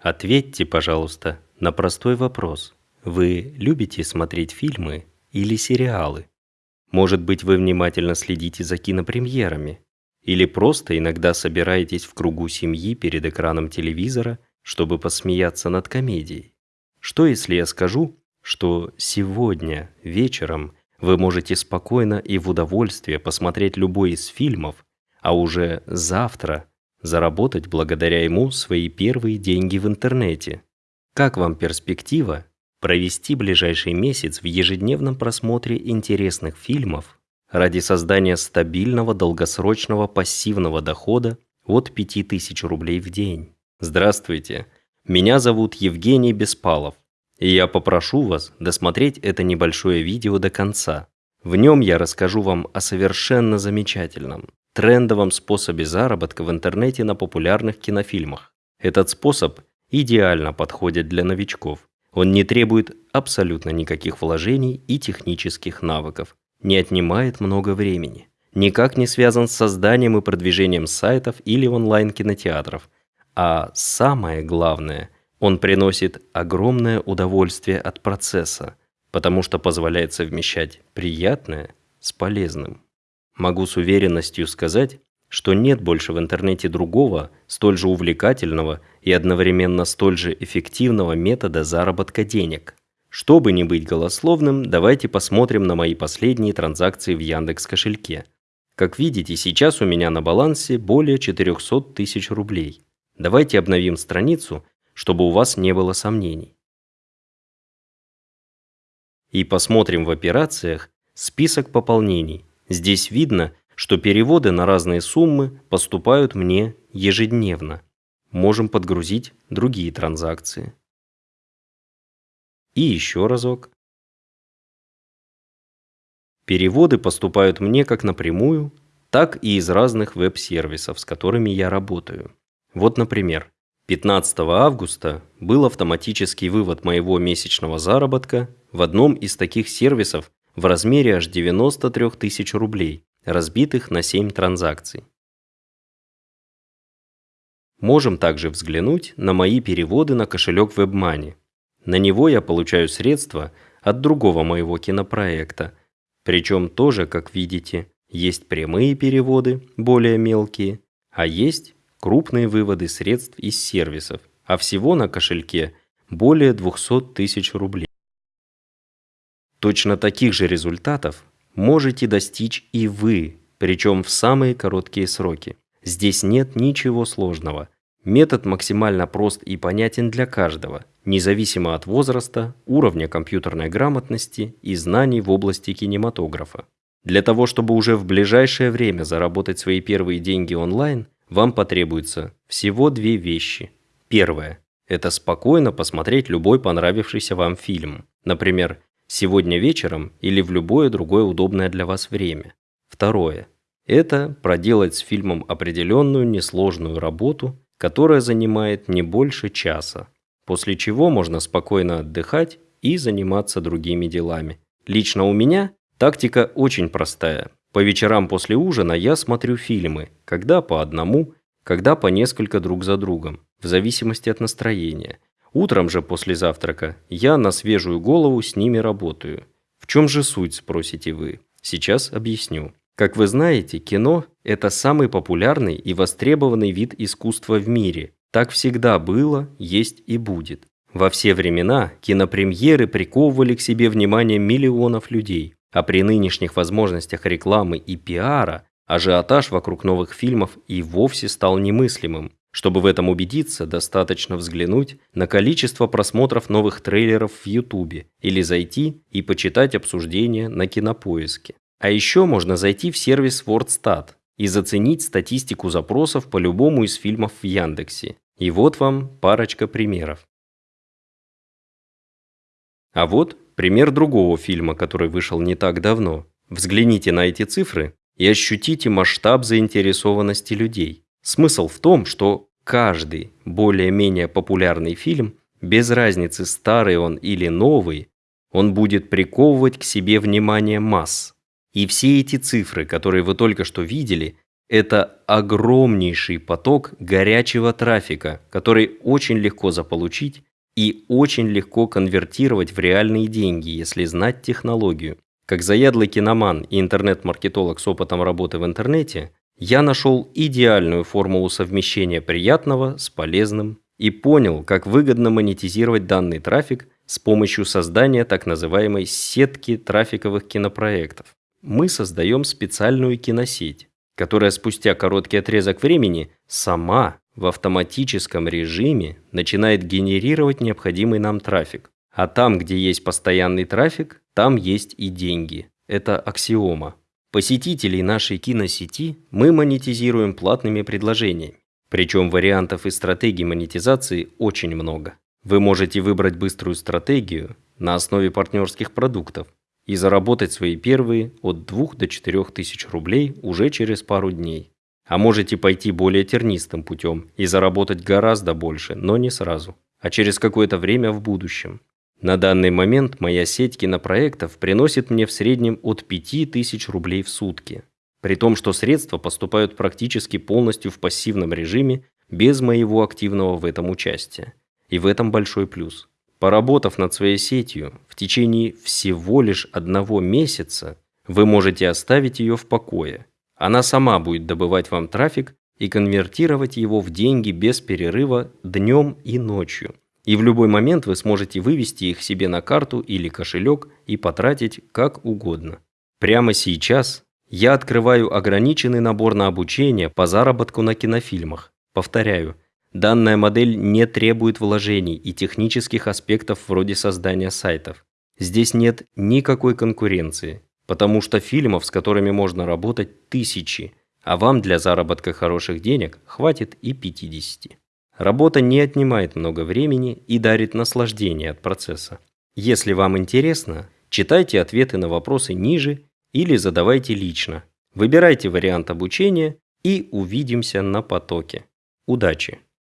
Ответьте, пожалуйста, на простой вопрос. Вы любите смотреть фильмы или сериалы? Может быть, вы внимательно следите за кинопремьерами? Или просто иногда собираетесь в кругу семьи перед экраном телевизора, чтобы посмеяться над комедией? Что если я скажу, что сегодня вечером вы можете спокойно и в удовольствие посмотреть любой из фильмов, а уже завтра заработать благодаря ему свои первые деньги в интернете. Как вам перспектива провести ближайший месяц в ежедневном просмотре интересных фильмов ради создания стабильного долгосрочного пассивного дохода от 5000 рублей в день? Здравствуйте, меня зовут Евгений Беспалов, и я попрошу вас досмотреть это небольшое видео до конца. В нем я расскажу вам о совершенно замечательном, трендовом способе заработка в интернете на популярных кинофильмах. Этот способ идеально подходит для новичков. Он не требует абсолютно никаких вложений и технических навыков, не отнимает много времени, никак не связан с созданием и продвижением сайтов или онлайн-кинотеатров, а самое главное, он приносит огромное удовольствие от процесса, потому что позволяет совмещать приятное с полезным. Могу с уверенностью сказать, что нет больше в интернете другого, столь же увлекательного и одновременно столь же эффективного метода заработка денег. Чтобы не быть голословным, давайте посмотрим на мои последние транзакции в Яндекс кошельке. Как видите, сейчас у меня на балансе более 400 тысяч рублей. Давайте обновим страницу, чтобы у вас не было сомнений. И посмотрим в операциях список пополнений, Здесь видно, что переводы на разные суммы поступают мне ежедневно. Можем подгрузить другие транзакции. И еще разок. Переводы поступают мне как напрямую, так и из разных веб-сервисов, с которыми я работаю. Вот, например, 15 августа был автоматический вывод моего месячного заработка в одном из таких сервисов в размере аж 93 тысяч рублей, разбитых на 7 транзакций. Можем также взглянуть на мои переводы на кошелек WebMoney. На него я получаю средства от другого моего кинопроекта. Причем тоже, как видите, есть прямые переводы, более мелкие, а есть крупные выводы средств из сервисов, а всего на кошельке более 200 тысяч рублей. Точно таких же результатов можете достичь и вы, причем в самые короткие сроки. Здесь нет ничего сложного. Метод максимально прост и понятен для каждого, независимо от возраста, уровня компьютерной грамотности и знаний в области кинематографа. Для того, чтобы уже в ближайшее время заработать свои первые деньги онлайн, вам потребуется всего две вещи. Первое – это спокойно посмотреть любой понравившийся вам фильм. Например, сегодня вечером или в любое другое удобное для вас время. Второе. Это проделать с фильмом определенную несложную работу, которая занимает не больше часа, после чего можно спокойно отдыхать и заниматься другими делами. Лично у меня тактика очень простая. По вечерам после ужина я смотрю фильмы, когда по одному, когда по несколько друг за другом, в зависимости от настроения – Утром же после завтрака я на свежую голову с ними работаю. В чем же суть, спросите вы? Сейчас объясню. Как вы знаете, кино – это самый популярный и востребованный вид искусства в мире. Так всегда было, есть и будет. Во все времена кинопремьеры приковывали к себе внимание миллионов людей, а при нынешних возможностях рекламы и пиара ажиотаж вокруг новых фильмов и вовсе стал немыслимым. Чтобы в этом убедиться, достаточно взглянуть на количество просмотров новых трейлеров в YouTube или зайти и почитать обсуждения на Кинопоиске. А еще можно зайти в сервис WordStat и заценить статистику запросов по любому из фильмов в Яндексе. И вот вам парочка примеров. А вот пример другого фильма, который вышел не так давно. Взгляните на эти цифры и ощутите масштаб заинтересованности людей. Смысл в том, что каждый более-менее популярный фильм, без разницы старый он или новый, он будет приковывать к себе внимание масс. И все эти цифры, которые вы только что видели, Это огромнейший поток горячего трафика, который очень легко заполучить и очень легко конвертировать в реальные деньги, если знать технологию. Как заядлый киноман и интернет-маркетолог с опытом работы в интернете, я нашел идеальную формулу совмещения приятного с полезным и понял, как выгодно монетизировать данный трафик с помощью создания так называемой сетки трафиковых кинопроектов. Мы создаем специальную киносеть, которая спустя короткий отрезок времени сама в автоматическом режиме начинает генерировать необходимый нам трафик. А там, где есть постоянный трафик, там есть и деньги. Это аксиома. Посетителей нашей киносети мы монетизируем платными предложениями. Причем вариантов и стратегий монетизации очень много. Вы можете выбрать быструю стратегию на основе партнерских продуктов и заработать свои первые от 2 до 4 тысяч рублей уже через пару дней. А можете пойти более тернистым путем и заработать гораздо больше, но не сразу, а через какое-то время в будущем. На данный момент моя сеть кинопроектов приносит мне в среднем от 5000 рублей в сутки. При том, что средства поступают практически полностью в пассивном режиме, без моего активного в этом участия. И в этом большой плюс. Поработав над своей сетью в течение всего лишь одного месяца, вы можете оставить ее в покое. Она сама будет добывать вам трафик и конвертировать его в деньги без перерыва днем и ночью. И в любой момент вы сможете вывести их себе на карту или кошелек и потратить как угодно. Прямо сейчас я открываю ограниченный набор на обучение по заработку на кинофильмах. Повторяю, Данная модель не требует вложений и технических аспектов вроде создания сайтов. Здесь нет никакой конкуренции, потому что фильмов, с которыми можно работать, тысячи, а вам для заработка хороших денег хватит и 50. Работа не отнимает много времени и дарит наслаждение от процесса. Если вам интересно, читайте ответы на вопросы ниже или задавайте лично. Выбирайте вариант обучения и увидимся на потоке. Удачи!